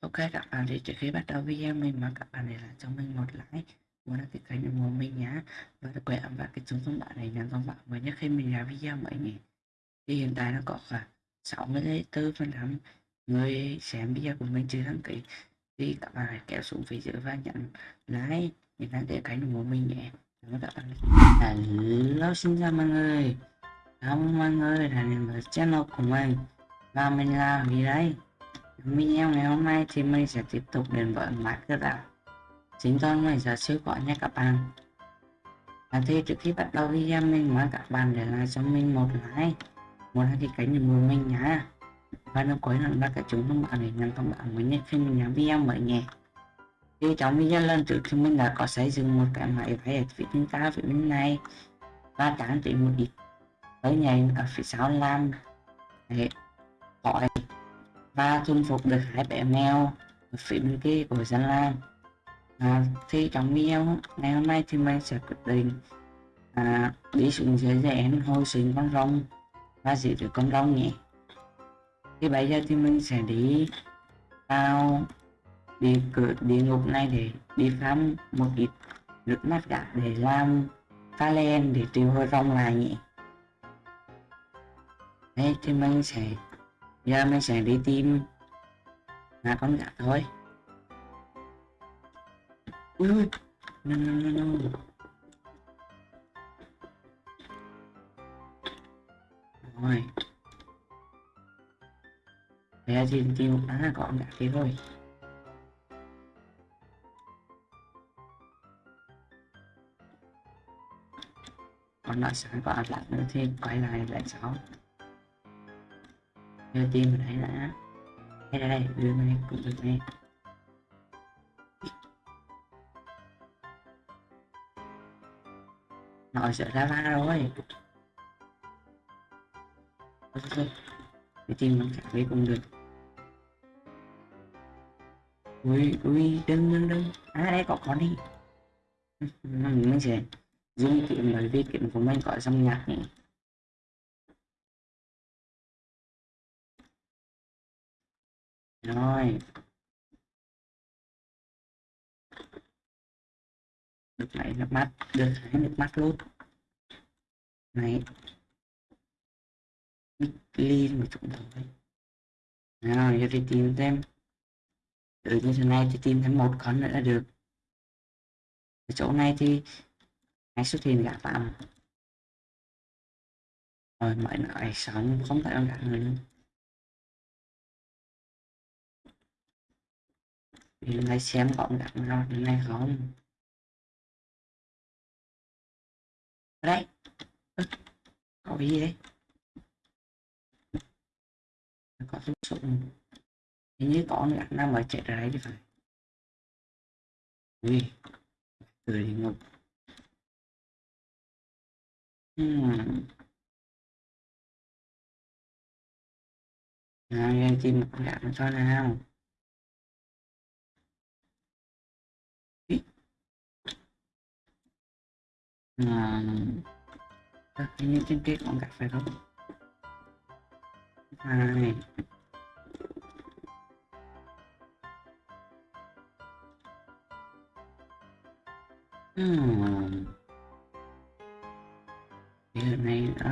Ok, các bạn thì trước khi bắt đầu video mình mong các bạn để lại cho mình một like muốn đăng ký kênh ủng hộ mình nhé và đừng quên ấn vào cái chuông thông báo này nhận thông báo mới nhất khi mình ra video mới người thì hiện tại nó có khoảng 64 phần trăm người xem video của mình chưa đăng ký. Thì các bạn hãy kéo xuống phía dưới và nhận like để đăng ký kênh ủng hộ mình nhé. Cảm ơn các bạn hello, xin chào mọi người. Cảm ơn mọi người đã đến với channel của mình. Và mình là vì đây? Video ngày hôm nay thì mình sẽ tiếp tục đến với Minecraft Chính con mình sẽ siêu gọi nha các bạn. Và thì trước khi bắt đầu video, mình mời các bạn để lại cho mình một like một like thì cánh kênh mùi mình nhá. Và đừng quên là cái chúng thông báo để nhận thông báo mới nhất khi mình làm video mới nhé. Thì trong video lần trước thì mình đã có xây dựng một cái máy phải ở phía bên ta phía bên này. Và trang trí một ít tới nhảy ở phía sau làm. Để gọi và chinh phục được hai bé mèo ở phía bên kia của dân Lan. À, thì trong video ngày hôm nay thì mình sẽ quyết định à, đi xuống dưới rẽn hồi sinh con rồng và giữ được con rồng nhé. Thì bây giờ thì mình sẽ đi vào đi cửa địa ngục này để đi khám một ít nước mắt gạt để làm pha len để tiêu hồi rồng lại nhỉ đây thì mình sẽ giờ mình sẽ đi tìm là con gà thôi. Ui ui no no no no. Rồi. Bây giờ thì tìm à có con gà kia thôi còn lại sáng có lại nữa thì quay lại lại sáu đưa tim mình thấy là, đây đây đây, đưa này cũng được này nội sợ ra va rồi cái tim mình cảm thấy cũng được ui ui, đừng đừng đừng. À đây có con đi. Mình sẽ dùng kiếm bởi vì kiếm của mình có xong nhạc này. Rồi. Được lấy nước mắt được lấy nước mắt luôn. Này. Clean một chút thôi nào, giờ đi tìm xem từ như thế này thì tìm thêm một con nữa là được. Ở chỗ này thì hãy xuất hiện gã phạm? Rồi mọi nợ xong không phải con gã người nữa mình hãy xem gọn gàng nào thế này không đấy. Có gì đấy. Có súng dụng, hình như có gạt nào mà chạy ra đấy thì phải. Ui cười thì ngục hmm. nào em chim một con nó cho nào. À, như trên kia còn gặp phải không? Hai. Hmm. Hiện này đó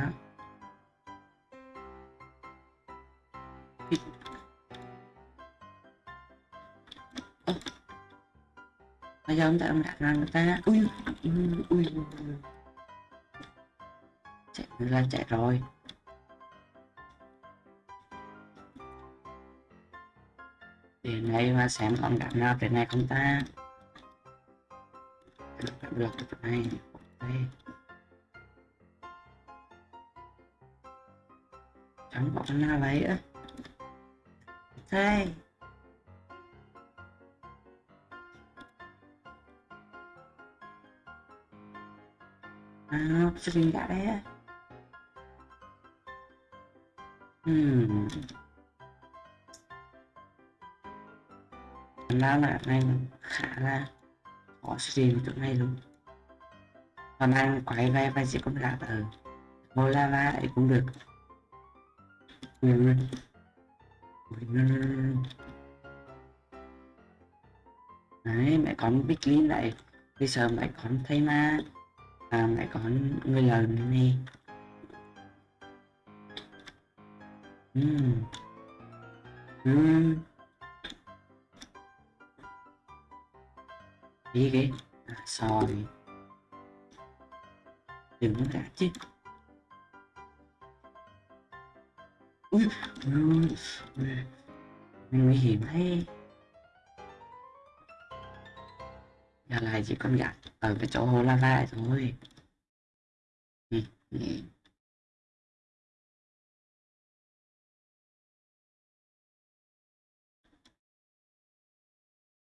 bây giờ chúng ta ông đặt ra người ta, ui ui ui chạy ra, chạy rồi. Tiền này mà xem còn đặt nào tiền này không ta? Được được được được này, ok. Chẳng có con nào lấy á. À, đây à, stream cả đấy hmm. ra là này khả là có stream chỗ ngay luôn. Còn anh quay về và chỉ có gạt ở ngôi lava ấy cũng được. Đấy mẹ con biết lý lại bây giờ mẹ con thấy ma. Hmm. Hmm. à, mẹ có người lớn này Ừm. Ừm. Đi cái À, rồi. Đừng có cả chứ. Ui, ui, ui. Nguy hiểm thế. Giờ lại chỉ con gạt ở cái chỗ hồ lava thôi. Ừ, ừ.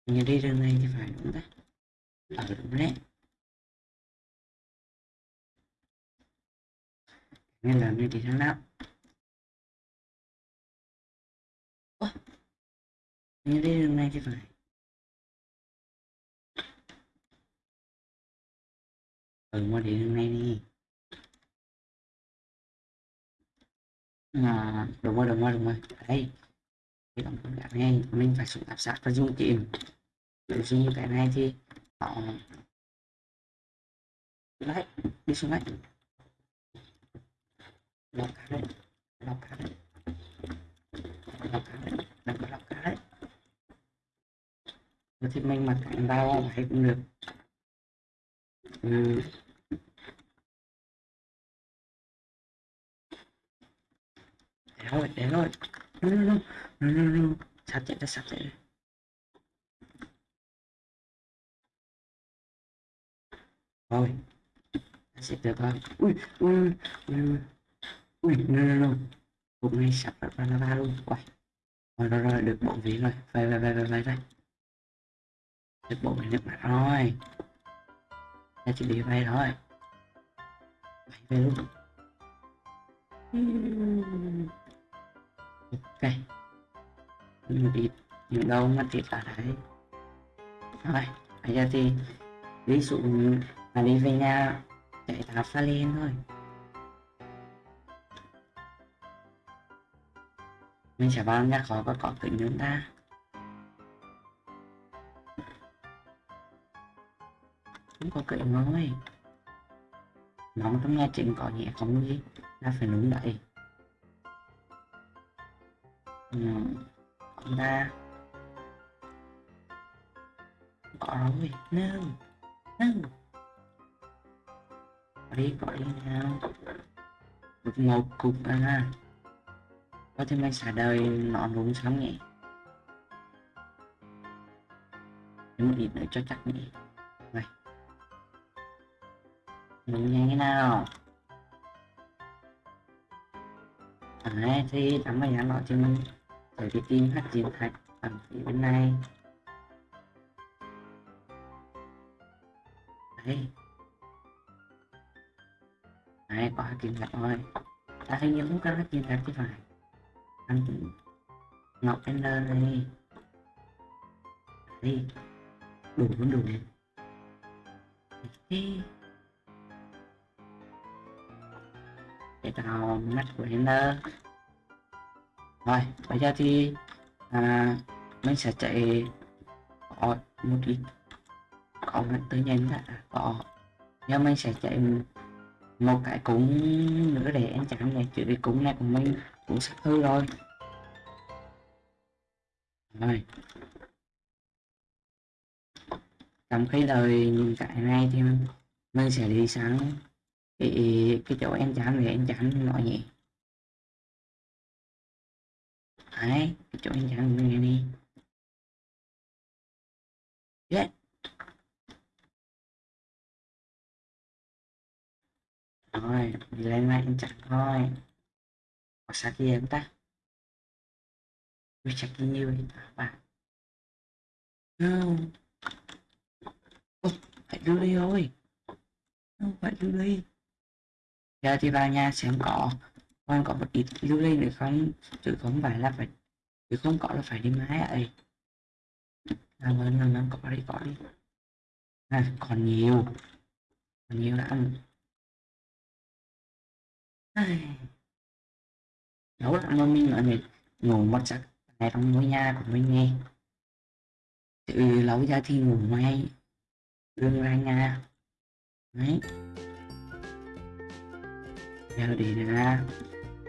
Đi đường này thì phải đúng đấy. Ở đúng đấy. Nên là mình đi thắng nào. Ủa? Đi đường này thì phải. Rồi mua đi hôm nay đi. À, đúng rồi, đúng rồi, đúng rồi. Đây. Cái tổng con gạt này mình phải xuống áp sát và dùng kìm để dùng cái này thì họ đấy đi xuống đấy lọc cá đấy lọc cá đấy lọc cá đấy đừng có lọc cá đấy thì mình mặc cảnh vào hay cũng được ừ. để thôi để thôi no no no no no no sắp chạy ra sắp chạy ra rồi sẽ được rồi ui ui ui ui no no no cũng ngay sắp ra lava luôn quay rồi rồi rồi được bộ ví rồi về về về về về đây được bộ về nước mặt rồi ta chỉ đi vay thôi vay về luôn. Ok. Mình đi những đâu mà thiệt là đấy. Rồi bây giờ thì ví dụ là đi về nhà chạy tháp pha lên thôi. Mình sẽ vào nhà khó có có kính chúng ta có kính nói nóng trong nhà chính có nhẹ không gì là phải đúng đậy. Ừ. ông ta có rồi no no có đi có đi nào. Một một cục à có thêm anh xả đời nó đúng sống nhỉ Thêm một ít nữa cho chắc nhỉ Đúng nhanh thế nào? Đấy thì tắm vào nhà nó thì mình phải cái tìm hát chiến thạch ở phía bên này. Đấy. Đấy, có hát chiến thạch rồi Ta hình như cũng có hát chiến thạch chứ phải anh ngọc ender này đi đủ vẫn đủ đi để vào mắt của Ender rồi bây giờ thì à, mình sẽ chạy có một ít có một tự nhiên đã có. Giờ mình sẽ chạy một cái cúng nữa để anh chạm này chứ cái cúng này của mình cũng sắp hư rồi. Rồi. Trong khi lời những cái này thì mình sẽ đi sáng cái, cái chỗ em chạm để em chán mọi nhẹ đấy cái chỗ em chạm như này đi. Yeah. rồi lên ngay em chặt thôi hoặc sao kia em ta? Chắc như vậy bạn không. Phải đưa đi thôi. Không phải đưa đi ra thì vào nhà xem có. Còn có một ít lưu lên được không chứ không phải là phải chứ không có là phải đi máy ấy làm ơn làm ơn có đi có đi. À, còn nhiều. Còn nhiều lắm. Nấu lắm mà mình lại mình ngủ một giấc này trong ngôi nhà của mình nghe. Từ lâu ra thì ngủ ngay đừng ra nhà. Đấy giờ đi ra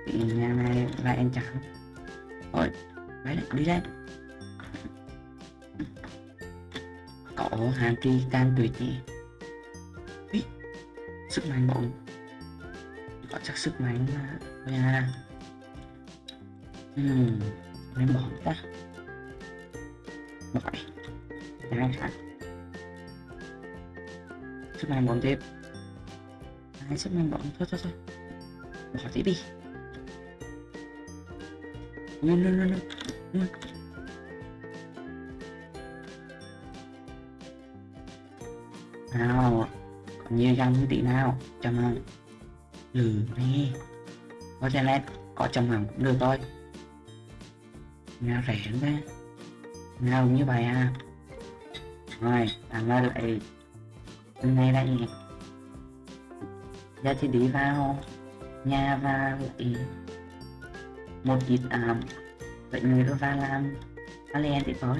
thì nhà này lại em chẳng thôi đấy đi đây. Cậu hàng tri can tuyệt nhỉ Ý, sức mạnh bụng có chắc sức mạnh là. thôi à. Nên bỏ ta. Bỏ đi. Đấy, khác sức mạnh bụng tiếp. Hai sức mạnh bụng thôi thôi thôi bỏ tiếp đi. No, no, no, no. nào còn nhiều trăm tỷ nào? Trăm hàng lừ nè có cho nên có trăm hàng cũng được thôi. Nào rẻ ra nào như vậy à? Rồi làm ra lại. Hôm nay đây. Giá trị đi vào nhà và một ít à vậy người đó ra làm Alien thì thôi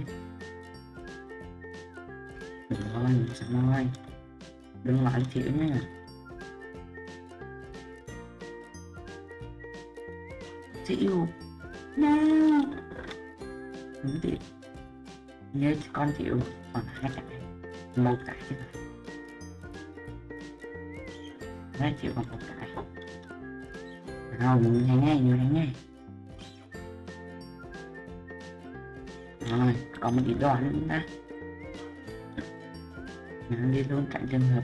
Đừng rồi, xong rồi. Đừng nói chịu nha Chịu Nè Đúng thì Nhớ con chịu còn hai cái Một cái chứ Hai chịu còn một cái. Nào, mình nhanh ngay, như thế ngay. Rồi, còn một ít đòn nữa chúng ta? Nó đi luôn cạnh trường hợp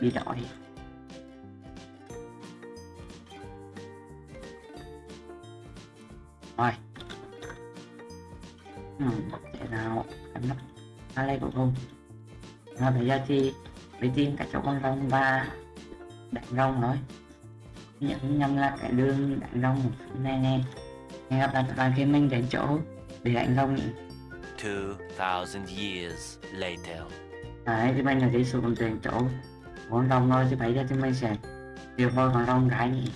bị đói. Rồi. Ừ, Để nào? Em nắp Ra đây của cùng. Rồi bây giờ thì Đi tìm cả chỗ con rồng và Đánh rồng thôi Nhận nhầm là cái đường đánh rồng Nè nè. Hẹn gặp lại bạn khi mình đến chỗ Để đánh rồng. Nhỉ 2,000 years later. Đấy, thì mình là đi xuống tiền chỗ. Con rồng thôi chứ bây giờ thì mình sẽ điều thôi con rồng cái nhỉ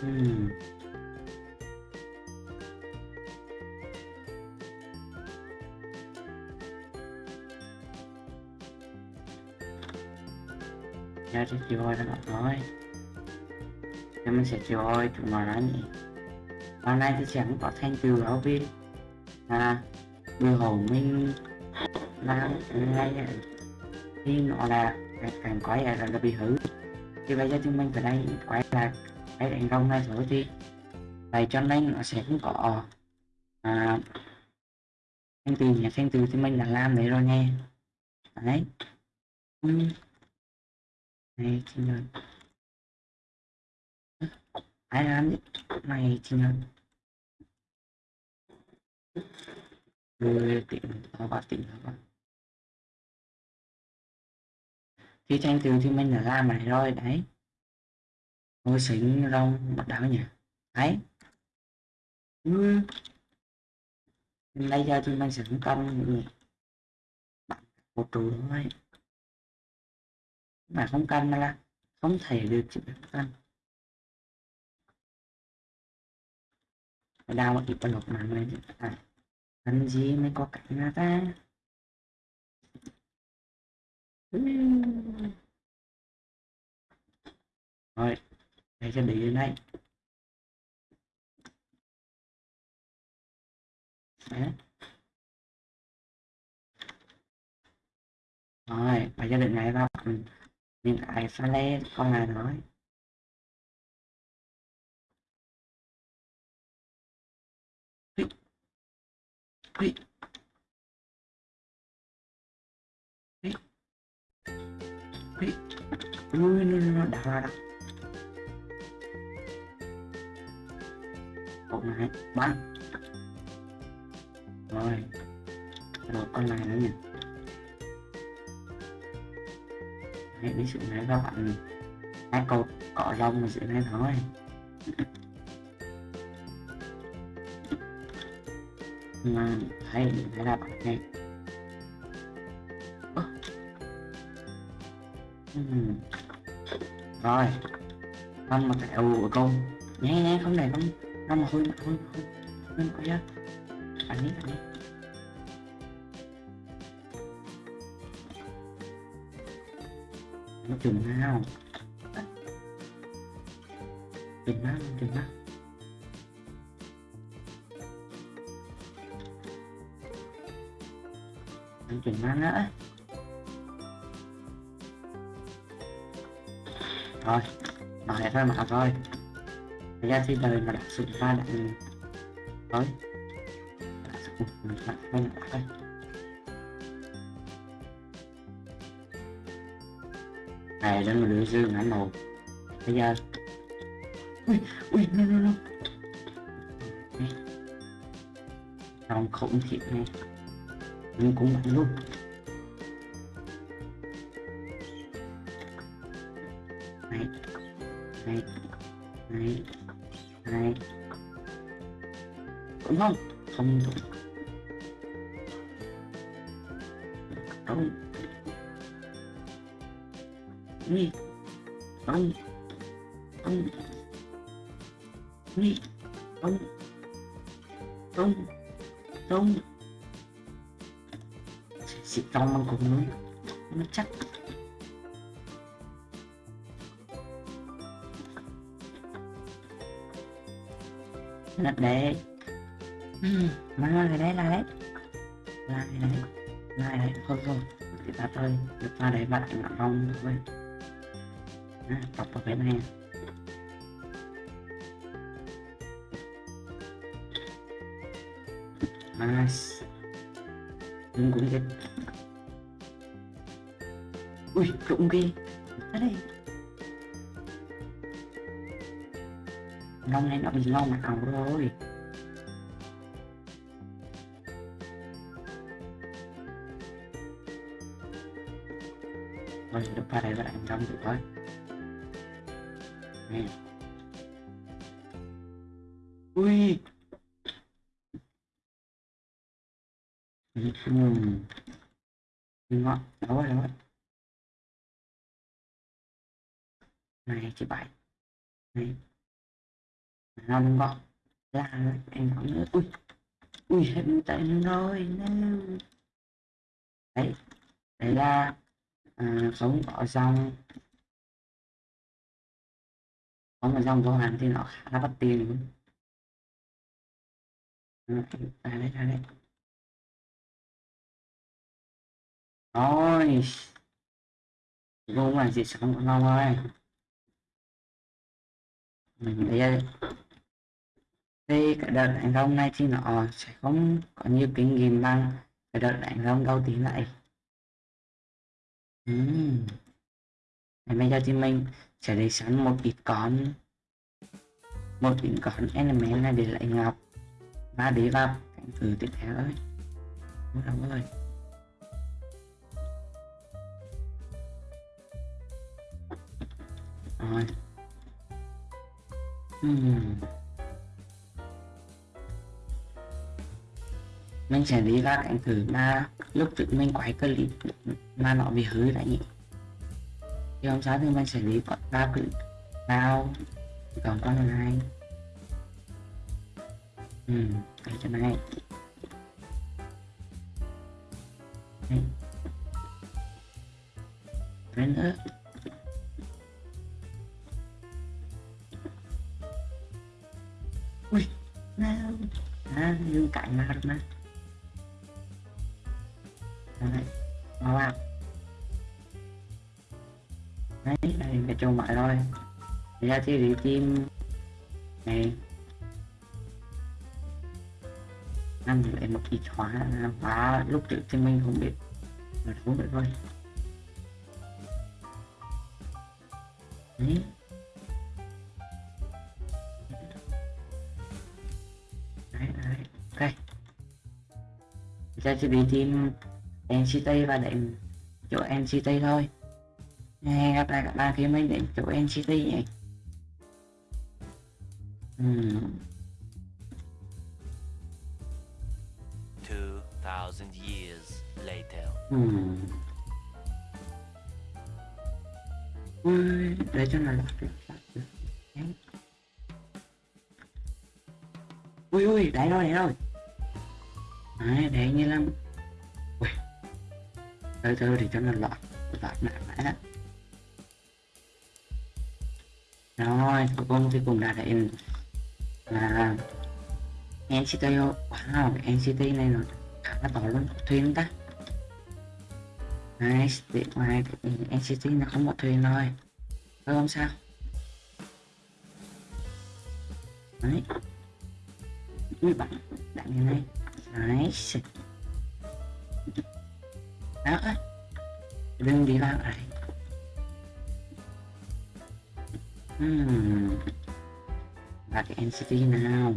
hmm. Ra cho chịu hồi nó thôi Thế mình sẽ chịu hồi chúng nó nói nhỉ. Hôm nay thì sẽ không có thanh từ giáo viên à Bùi hầu mình là ngay thì nó là càng quái là, là bị hư. Thì bây giờ chúng mình phải đây quái là cái đánh rong này rồi thì vậy cho nên nó sẽ không có à, thanh từ nhà thanh từ thì mình đã làm đấy rồi nha đấy. Ừ này thì nhân ai làm này thì nhân rồi tỉnh nó vào tỉnh nó vào khi tranh từ thì mình đã làm này rồi, đấy. Ngôi xính rong bắt đầu nhỉ. Đấy. Ừ. bây giờ thì mình sẽ công nhỉ bạn một trụ thôi mà không cân là không thể được chịu được cân đau thì ít bật lục mà mình à, cần gì mới có cảnh ra ta? Rồi để cho đi đến đây. Đấy. rồi phải gia đình này vào những ai pha lê con này nói? Ui. Ui. Ui, nó, nó đào ra đặt Một này, bắn Rồi Rồi con này nữa nhỉ Hãy đi sự này các bạn Hai câu cọ rong mà sự này thôi mà thấy thấy là bạn này, uhm. rồi không mà kẹo của con nhé nhé không này không không mà hôi mà hôi hôi hôi hôi hôi hôi biết bạn nó chừng nào chừng mắt chừng mắt nó chừng mắt nữa rồi thôi nói ra mặt rồi Thật ra thì đời mà đặt sự ra đạn thôi. Đặt sự mình đặt không đặt thôi. Này đến mà dương ngã màu bây giờ ui ui, no no no. Trong khủng khiếp này nhưng cũng mạnh luôn. Này này này này. Cũng không? Không đúng. Thôi Thì ta thôi Thì ta để bạn ngọn không thôi. À, đọc vào cái này. Nice. Đừng cũng chết ui trụng ghê ra đây lông này nó bị lông ảo rồi. Qua đây và anh trong được thôi. Nè. Ui. Ừ. Ừm. ngon đâu rồi đâu rồi này, chị bảy. Này. Năm đừng là em nói nữa ui. Ui hết tay rồi nè đấy đấy là à, sống ở trong sống ở trong vô hạn thì nó khá là bất tiền luôn à, à, đây đây đây. Rồi. Vô là gì sống của nó ơi mình đây. Thì cái đợt đánh rong này thì nó sẽ không có nhiều kinh nghiệm bằng cái đợt đánh rong đầu tiên lại uhm. bây giờ thì mình sẽ lấy sẵn một ít con một ít con element này để lại ngọc và để vào cảnh thử tiếp theo thôi đúng rồi rồi uhm. Mình sẽ đi ra cảnh thử mà lúc trước mình quay clip mà nó bị hư lại nhỉ? Thì hôm sau thì mình sẽ đi ba clip vào còn con này ừ cái chỗ này cái nữa. Ui nào à dương cạnh nào được mà đấy mau đấy đây cái chỗ thôi thì ra thì đi tìm này ăn lại một kỳ khóa khóa lúc trước thì mình không biết. Mà không vậy thôi. Đấy. Đấy đấy, ok. Ra chi đi tìm NCT và đến chỗ NCT thôi hẹn gặp lại các bạn khi mình đến chỗ NCT nhỉ hmm. 2,000 years later. Hmm. Ui, để cho nó ui ui đấy rồi đấy rồi đấy đấy như là ui cho thì cho nó loạn loạn nặng mã rồi cuối cùng thì cũng đã đến là NCT oh, wow cái NCT này nó khá là to luôn thuyền ta. Nice để ngoài NCT nó không có thuyền rồi. Thôi không sao? Đấy. Ui, bạn bạn như này. Nice đó. Đừng đi vào ai, hmm. và cái NCT nào?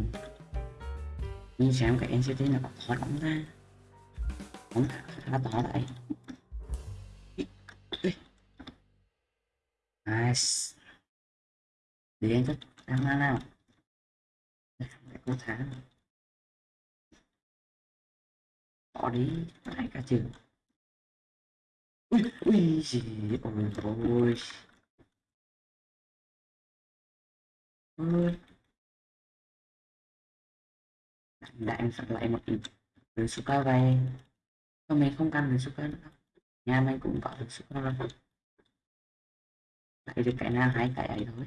Nhìn xem cái NCT nó có khó đóng ra đóng khá to đấy. Nice. Để anh thích ăn nào nào? Để cô thả. Bỏ đi. Lại cả trường ui ui gì? Ôi ôi. Ôi đã em sắp lại một ít đường super vay cho mình không cần đường super nữa. Nhà mình cũng có được super rồi lại được cái nào hai cái ấy thôi.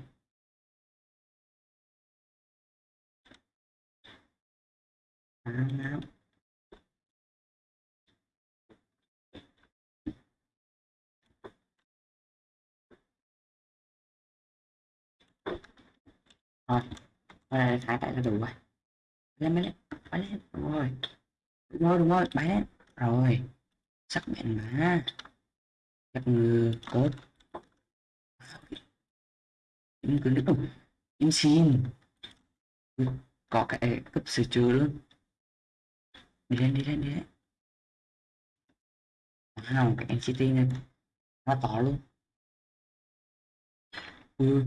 À, rồi rồi hai cái là đủ rồi lên lên bay lên, đúng rồi. Đúng rồi đúng rồi bay lên. Rồi, sắc bén mà. Gặp ngư cốt im cứ nữa im xin có cái cấp sửa chữa luôn. Đi lên đi lên đi lên. Nào cái NCT này. Nó to luôn. Ừ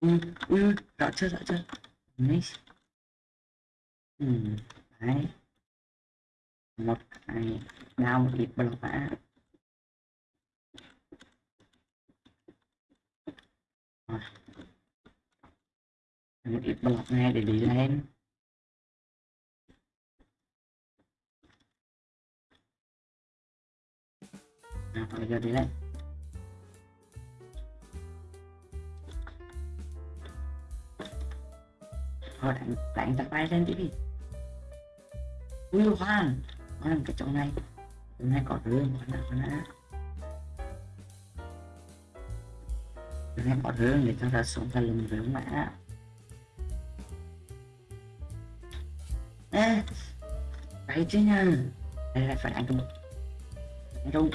ừ ừ rõ chưa rõ chưa? Nice. Ừ đấy. Một cái đau một ít block mã rồi một ít block này để đi lên. Nào, bây giờ đi lên. Họ đánh đánh tập bay lên đi. Ui hoan. Hoan cái chỗ này. Chỗ này có rương hoan nào hoan đã. Chỗ này có rương để cho ta xuống ta lùng rương mã, ê đấy chứ nha? Đây là phải đánh trung đánh trung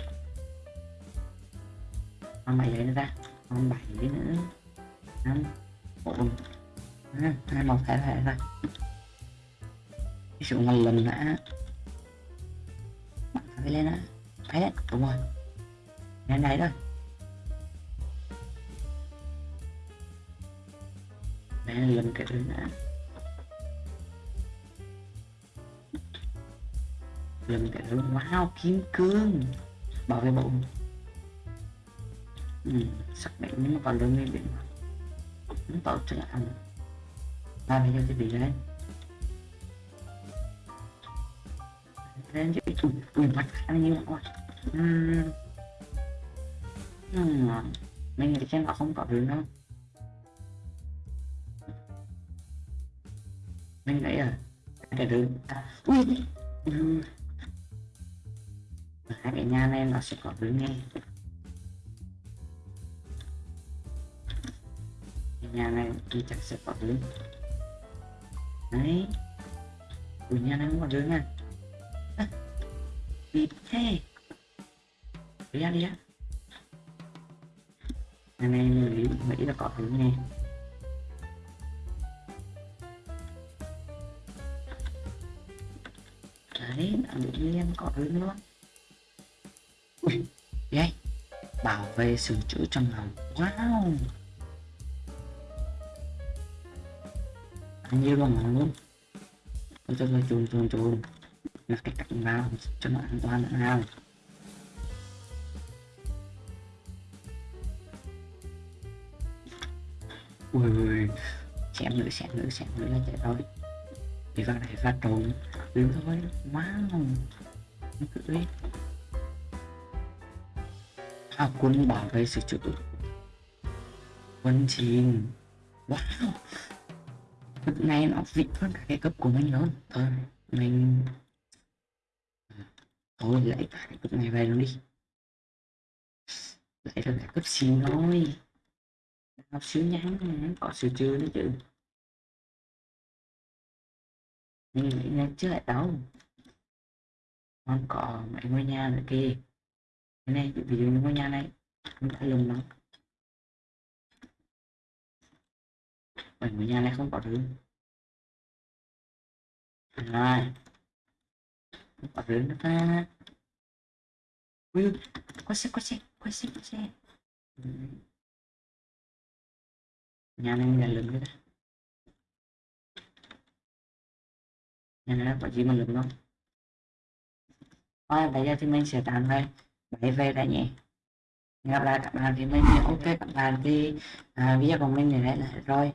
con bảy đấy nữa, ra. Con bảy lấy nữa. Năm bốn à, hai một thẻ thẻ này. Cái sự một lần đã bạn phải lên á thấy đấy đúng rồi. Lên đấy thôi lên lần cái thứ nữa lần cái thứ wow kim cương. Bảo vệ bụng. Ừ, sắc bén nhưng mà còn lương lên biển nó bảo cho ăn ba bây giờ thì gì đấy? Lên chứ chủ ui mặt ăn như vậy uhm. uhm. mình thì xem họ không có đường đâu mình nghĩ à? Cái đường à, ui. Hai cái nhà này nó sẽ có đường nghe. Cái nhà này thì chắc sẽ có đường đấy. Ui nhà này không có đường à Bịt thế. Đi ra đi á. Này này nghĩ, là có thứ nghe Đấy, đã bị liên có thứ nữa. Ui, đây Bảo vệ sự chữ trong lòng. Wow. Như bằng luôn tôi cho tôi chùn chùn chùn là cái cạnh vào cho nó an toàn nữa nào. Ui ui xem nữa xem nữa xem nữa là chạy thôi thì vào này ra trộn đứng thôi wow nó cứ đi à, quân bảo vệ sự chủ. Quân chìm, wow này nó vịt hơn cả cái cấp của mình luôn thôi, mình thôi lấy cả cái cấp này về luôn đi. Lấy là cái cấp xin thôi. Học xíu nhắn có sự chưa nữa chứ. Mình nghĩ là chưa lại đâu. Không có mấy ngôi nhà nữa kia cái này, ví dụ như ngôi nhà này, không đã lùng lắm. Mấy nhà này không có thứ rồi. Không có thứ nữa ta. Ui có xe có xe có xe có xe. Ừ. nhà này mình là lừng nữa nhà này có gì mà lừng không? Thôi bây giờ thì mình sẽ tạm đây, Vậy về đây nhé gặp lại các bạn thì mình ok các bạn thì à, video của mình này là rồi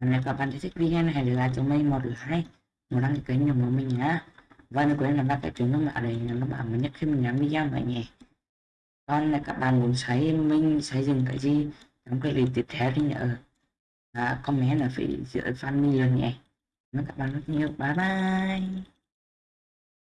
nếu các bạn thích video này hãy để lại cho mình một like. Một đăng ký kênh của mình nhé. Và đừng quên là ba cái chuông thông báo để các bạn mới nhất khi mình làm video mọi nhé. Còn là các bạn muốn xây mình xây dựng cái gì trong cái clip tiếp theo thì nhớ à, comment ở phía dưới fan mình nhé. Cảm ơn các bạn rất nhiều. Bye bye.